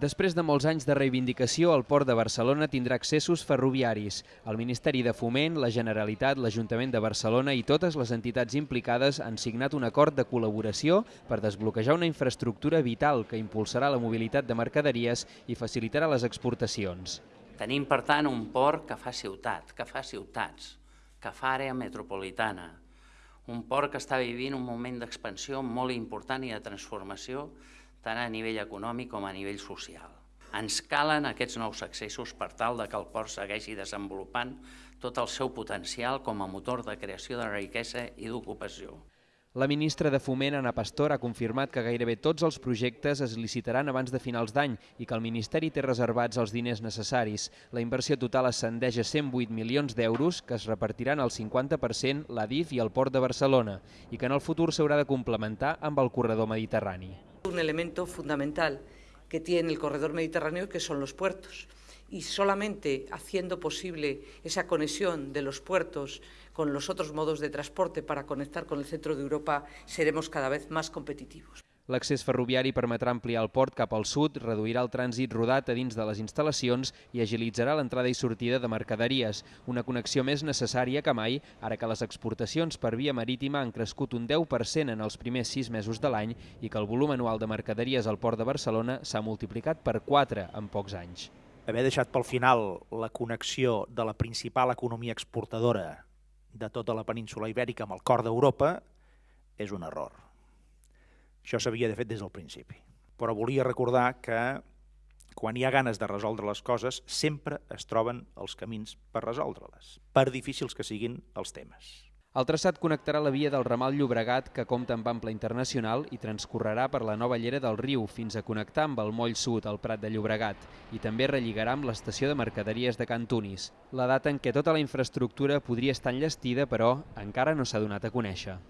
Després de molts anys de reivindicació, el Port de Barcelona tindrà accessos ferroviaris. El Ministeri de Foment, la Generalitat, l'Ajuntament de Barcelona i totes les entitats implicades han signat un acord de col·laboració per desbloquejar una infraestructura vital que impulsarà la mobilitat de mercaderies i facilitarà les exportacions. Tenim, per tant, un port que fa ciutat, que fa ciutats, que fa àrea metropolitana, un port que està vivint un moment d'expansió molt important i de transformació tant a nivell econòmic com a nivell social. Ens calen aquests nous accessos per tal de que el port segueixi desenvolupant tot el seu potencial com a motor de creació de riquesa i d'ocupació. La ministra de Foment, Ana Pastor, ha confirmat que gairebé tots els projectes es licitaran abans de finals d'any i que el Ministeri té reservats els diners necessaris. La inversió total ascendeix a 108 milions d'euros, que es repartiran al 50% l'ADIF i el Port de Barcelona, i que en el futur s'haurà de complementar amb el corredor mediterrani. Un elemento fundamental que tiene el corredor mediterráneo que son los puertos y solamente haciendo posible esa conexión de los puertos con los otros modos de transporte para conectar con el centro de Europa seremos cada vez más competitivos. L'accés ferroviari permetrà ampliar el port cap al sud, reduirà el trànsit rodat a dins de les instal·lacions i agilitzarà l'entrada i sortida de mercaderies, una connexió més necessària que mai, ara que les exportacions per via marítima han crescut un 10% en els primers sis mesos de l'any i que el volum anual de mercaderies al port de Barcelona s'ha multiplicat per 4 en pocs anys. Haver deixat pel final la connexió de la principal economia exportadora de tota la península ibèrica amb el cor d'Europa és un error això s'havia de fer des del principi. Però volia recordar que quan hi ha ganes de resoldre les coses, sempre es troben els camins per resoldre-les, per difícils que siguin els temes. El traçat connectarà la via del ramal Llobregat, que compta amb ample internacional, i transcorrerà per la nova llera del riu fins a connectar amb el moll sud, al Prat de Llobregat, i també relligarà amb l'estació de mercaderies de Can Tunis. La data en què tota la infraestructura podria estar enllestida, però, encara no s'ha donat a conèixer.